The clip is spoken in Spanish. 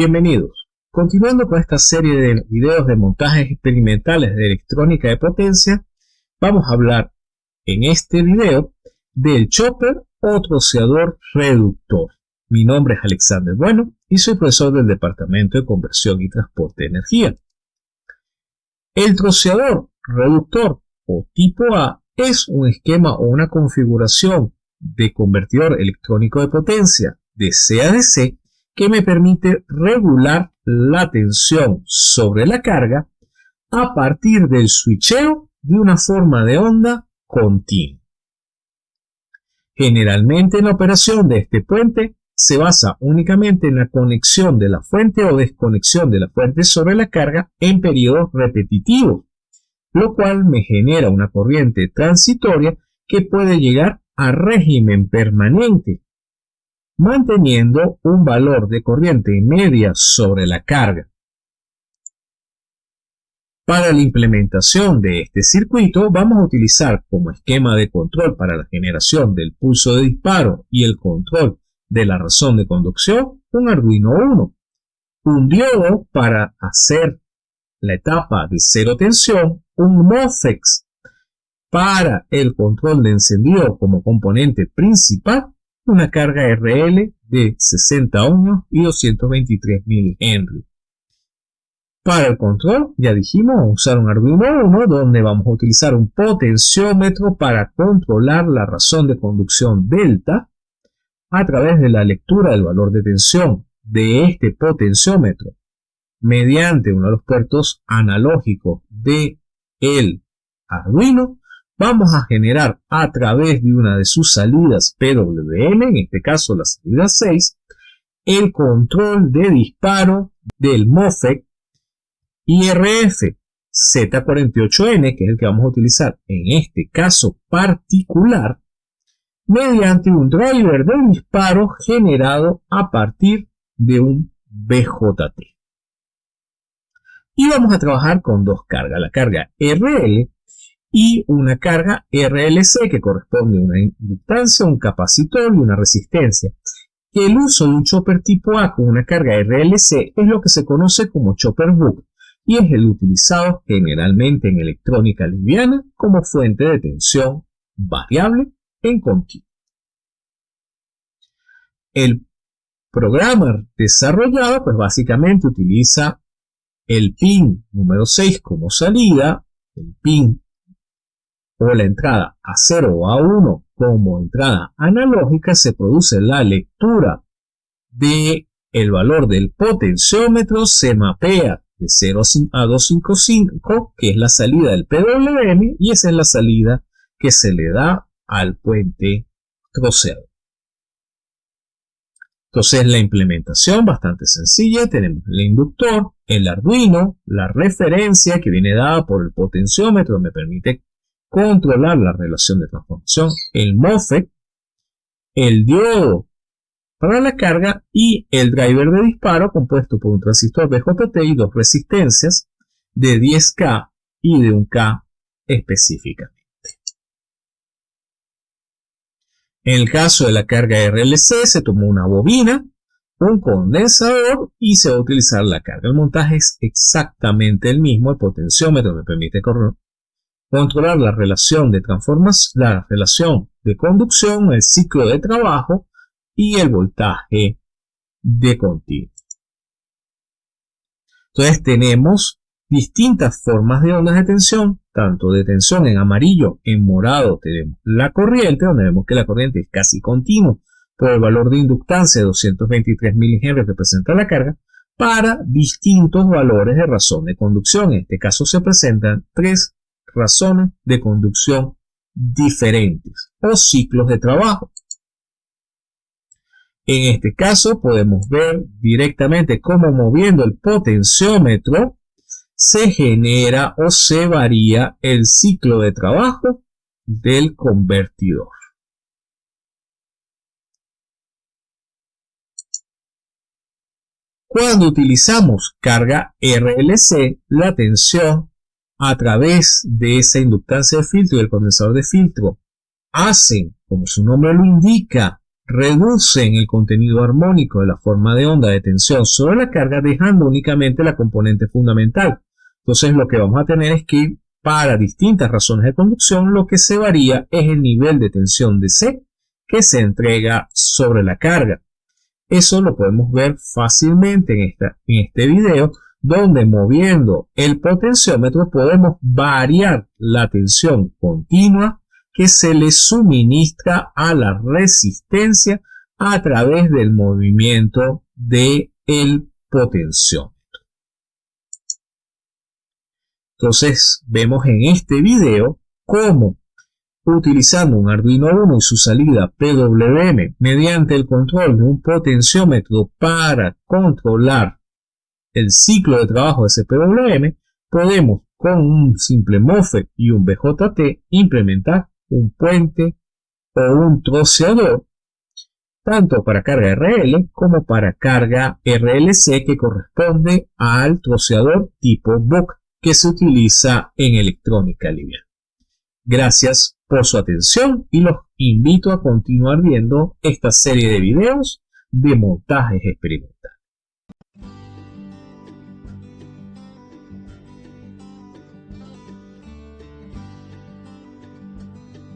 Bienvenidos. Continuando con esta serie de videos de montajes experimentales de electrónica de potencia, vamos a hablar en este video del chopper o troceador reductor. Mi nombre es Alexander Bueno y soy profesor del Departamento de Conversión y Transporte de Energía. El troceador reductor o tipo A es un esquema o una configuración de convertidor electrónico de potencia de C a DC que me permite regular la tensión sobre la carga a partir del switcheo de una forma de onda continua. Generalmente la operación de este puente se basa únicamente en la conexión de la fuente o desconexión de la fuente sobre la carga en periodos repetitivos, lo cual me genera una corriente transitoria que puede llegar a régimen permanente manteniendo un valor de corriente media sobre la carga. Para la implementación de este circuito vamos a utilizar como esquema de control para la generación del pulso de disparo y el control de la razón de conducción un Arduino 1, un diodo para hacer la etapa de cero tensión, un MOSFET para el control de encendido como componente principal una carga RL de 60 ohms y 223 mH. Para el control, ya dijimos, usar un Arduino 1 donde vamos a utilizar un potenciómetro para controlar la razón de conducción delta a través de la lectura del valor de tensión de este potenciómetro mediante uno de los puertos analógicos de el Arduino vamos a generar a través de una de sus salidas PWM, en este caso la salida 6, el control de disparo del MOFEC IRF Z48N, que es el que vamos a utilizar en este caso particular, mediante un driver de disparo generado a partir de un BJT. Y vamos a trabajar con dos cargas, la carga RL y una carga RLC que corresponde a una inductancia, un capacitor y una resistencia. El uso de un chopper tipo A con una carga RLC es lo que se conoce como chopper book y es el utilizado generalmente en electrónica liviana como fuente de tensión variable en continuo. El programa desarrollado pues básicamente utiliza el pin número 6 como salida, el pin o la entrada a 0 o a 1 como entrada analógica, se produce la lectura de el valor del potenciómetro, se mapea de 0 a 255, que es la salida del PWM, y esa es la salida que se le da al puente troceado. Entonces la implementación bastante sencilla, tenemos el inductor, el Arduino, la referencia que viene dada por el potenciómetro, me permite controlar la relación de transformación, el MOSFET, el diodo para la carga y el driver de disparo compuesto por un transistor BJT y dos resistencias de 10K y de 1K específicamente. En el caso de la carga RLC se tomó una bobina, un condensador y se va a utilizar la carga. El montaje es exactamente el mismo, el potenciómetro me permite controlar la relación de transformación, la relación de conducción, el ciclo de trabajo y el voltaje de continuo. Entonces tenemos distintas formas de ondas de tensión, tanto de tensión en amarillo, en morado tenemos la corriente, donde vemos que la corriente es casi continua por el valor de inductancia de 223 mH que presenta la carga, para distintos valores de razón de conducción. En este caso se presentan tres razones de conducción diferentes o ciclos de trabajo. En este caso podemos ver directamente cómo moviendo el potenciómetro se genera o se varía el ciclo de trabajo del convertidor. Cuando utilizamos carga RLC, la tensión a través de esa inductancia de filtro y el condensador de filtro hacen, como su nombre lo indica, reducen el contenido armónico de la forma de onda de tensión sobre la carga, dejando únicamente la componente fundamental. Entonces lo que vamos a tener es que para distintas razones de conducción, lo que se varía es el nivel de tensión de C que se entrega sobre la carga. Eso lo podemos ver fácilmente en, en este video, donde moviendo el potenciómetro podemos variar la tensión continua que se le suministra a la resistencia a través del movimiento del el potenciómetro. Entonces vemos en este video cómo utilizando un Arduino Uno y su salida PWM mediante el control de un potenciómetro para controlar el ciclo de trabajo de ese PWM, podemos con un simple MOSFET y un BJT implementar un puente o un troceador tanto para carga RL como para carga RLC que corresponde al troceador tipo BUC que se utiliza en electrónica liviana. Gracias por su atención y los invito a continuar viendo esta serie de videos de montajes experimentales.